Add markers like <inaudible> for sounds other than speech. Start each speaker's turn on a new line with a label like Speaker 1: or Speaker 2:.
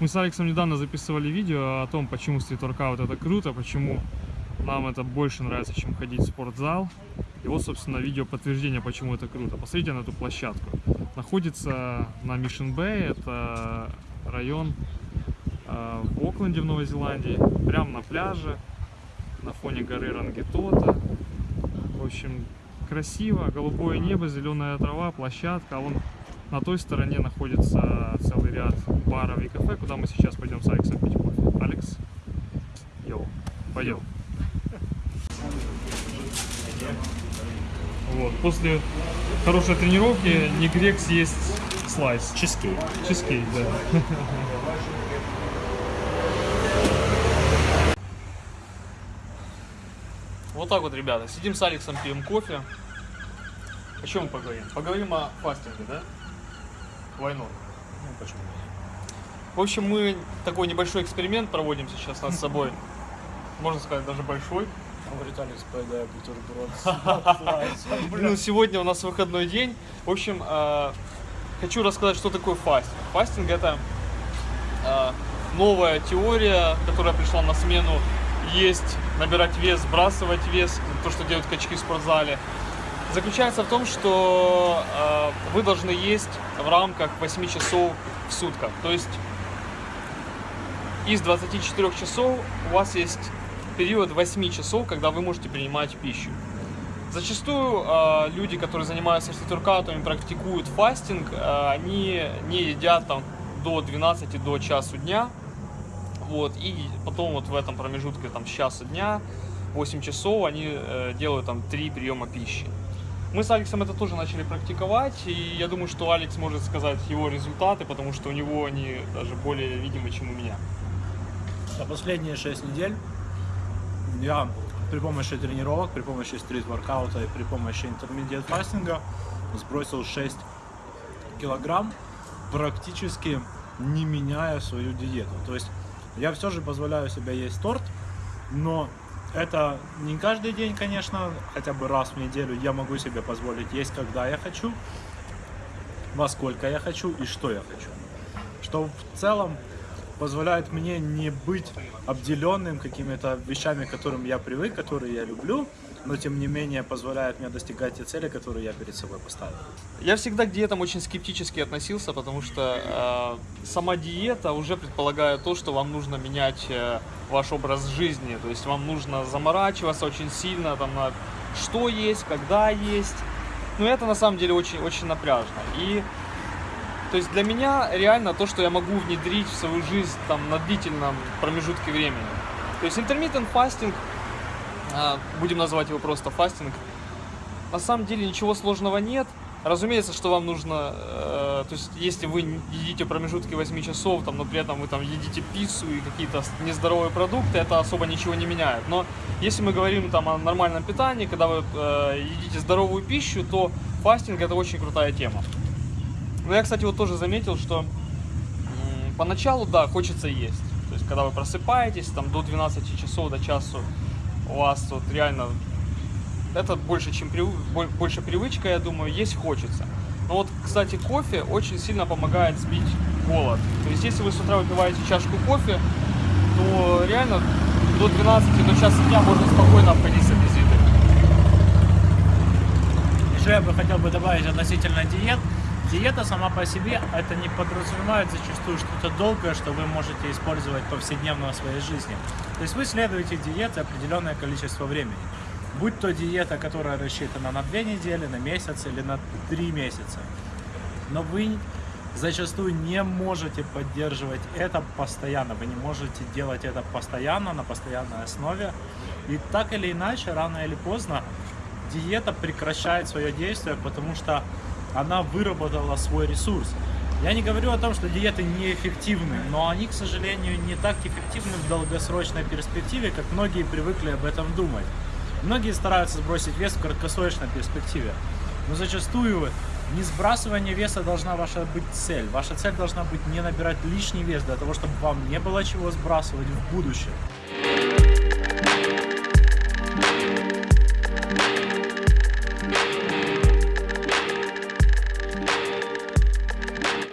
Speaker 1: Мы с Алексом недавно записывали видео о том, почему стрит-воркаут это круто, почему нам это больше нравится, чем ходить в спортзал. И вот, собственно, видео подтверждение, почему это круто. Посмотрите на эту площадку. Находится на Мишен Бэй, это район э, в Окленде в Новой Зеландии, прямо на пляже, на фоне горы Рангетота. В общем, красиво, голубое небо, зеленая трава, площадка. А вон на той стороне находится целый ряд баров и кафе, куда мы сейчас пойдем с Алексом пить кофе. Алекс, йоу, пойдем. Вот, после хорошей тренировки не грех съесть слайс.
Speaker 2: Чизкейк.
Speaker 1: Чизкейк, да. Вот так вот, ребята, сидим с Алексом, пьем кофе. О чем мы поговорим? Поговорим о фастинге, да? Войну.
Speaker 2: Ну, почему?
Speaker 1: В общем, мы такой небольшой эксперимент проводим сейчас над <laughs> собой. Можно сказать, даже большой.
Speaker 2: Говорит, Алекс, поедаю бутерброд.
Speaker 1: Ну, <laughs> сегодня у нас выходной день. В общем, э, хочу рассказать, что такое фастинг. Фастинг это э, новая теория, которая пришла на смену есть, набирать вес, сбрасывать вес, то, что делают качки в спортзале. Заключается в том, что э, вы должны есть в рамках 8 часов в сутках. То есть из 24 часов у вас есть период 8 часов, когда вы можете принимать пищу. Зачастую э, люди, которые занимаются стрит-воркаутами, практикуют фастинг, э, они не едят там до 12 до часу дня. Вот, и потом вот в этом промежутке там с часа дня, 8 часов, они э, делают там 3 приема пищи. Мы с Алексом это тоже начали практиковать, и я думаю, что Алекс может сказать его результаты, потому что у него они даже более видимы, чем у меня.
Speaker 2: За последние 6 недель я при помощи тренировок, при помощи стрит-воркаута и при помощи интермедиат фастинга сбросил 6 килограмм, практически не меняя свою диету. То есть я все же позволяю себе есть торт, но это не каждый день, конечно, хотя бы раз в неделю я могу себе позволить есть, когда я хочу, во сколько я хочу и что я хочу. Что в целом позволяет мне не быть обделенным какими-то вещами, к которым я привык, которые я люблю, но тем не менее позволяет мне достигать те цели, которые я перед собой поставил.
Speaker 1: Я всегда к диетам очень скептически относился, потому что э, сама диета уже предполагает то, что вам нужно менять э, ваш образ жизни, то есть вам нужно заморачиваться очень сильно там на что есть, когда есть. Но это на самом деле очень очень напряжно. И то есть для меня реально то, что я могу внедрить в свою жизнь там на длительном промежутке времени. То есть intermittent fasting, а, будем называть его просто фастинг, на самом деле ничего сложного нет. Разумеется, что вам нужно, э, то есть если вы едите промежутки 8 часов, там, но при этом вы там едите пиццу и какие-то нездоровые продукты, это особо ничего не меняет. Но если мы говорим там о нормальном питании, когда вы э, едите здоровую пищу, то фастинг это очень крутая тема. Но я, кстати, вот тоже заметил, что поначалу, да, хочется есть. То есть, когда вы просыпаетесь, там, до 12 часов, до часу, у вас вот реально, это больше, чем прив... больше привычка, я думаю, есть хочется. Но вот, кстати, кофе очень сильно помогает сбить голод. То есть, если вы с утра выпиваете чашку кофе, то реально до 12, до часа дня можно спокойно обходить с аппетитом.
Speaker 2: Еще я бы хотел бы добавить относительно диет. Диета сама по себе это не подразумевает зачастую что-то долгое, что вы можете использовать повседневно в своей жизни. То есть вы следуете диете определенное количество времени. Будь то диета, которая рассчитана на 2 недели, на месяц или на 3 месяца. Но вы зачастую не можете поддерживать это постоянно. Вы не можете делать это постоянно, на постоянной основе. И так или иначе, рано или поздно, диета прекращает свое действие, потому что она выработала свой ресурс. Я не говорю о том, что диеты неэффективны, но они, к сожалению, не так эффективны в долгосрочной перспективе, как многие привыкли об этом думать. Многие стараются сбросить вес в краткосрочной перспективе, но зачастую не сбрасывание веса должна ваша быть цель. Ваша цель должна быть не набирать лишний вес для того, чтобы вам не было чего сбрасывать в будущем.